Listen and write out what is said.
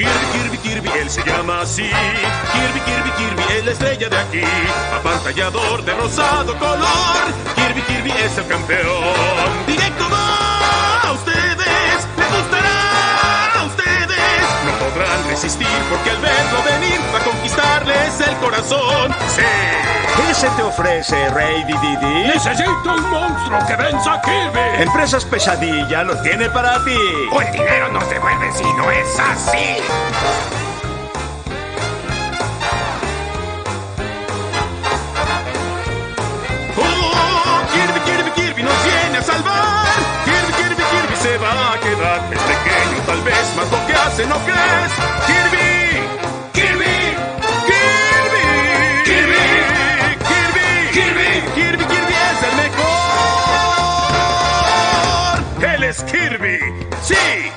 Kirby, Kirby, Kirby, él se llama así. Kirby, Kirby, Kirby, es la estrella de aquí. Apantallador de rosado color. Kirby, Kirby es el campeón. Directo va a ustedes, les gustará a ustedes. No podrán resistir porque al verlo venir va a conquistarles el corazón. Sí. ¿Qué se te ofrece, Rey Didi? ¡Necesito un monstruo que venza a Kirby! Empresas Pesadilla lo tiene para ti. O el dinero no se vuelve si. Oh, Kirby, Kirby, Kirby nos viene a salvar. Kirby, Kirby, Kirby se va a quedar. Es pequeño, tal vez, más lo que hace no crees. Kirby, Kirby, Kirby, Kirby, Kirby, Kirby, Kirby, Kirby es el mejor. Él es Kirby, sí.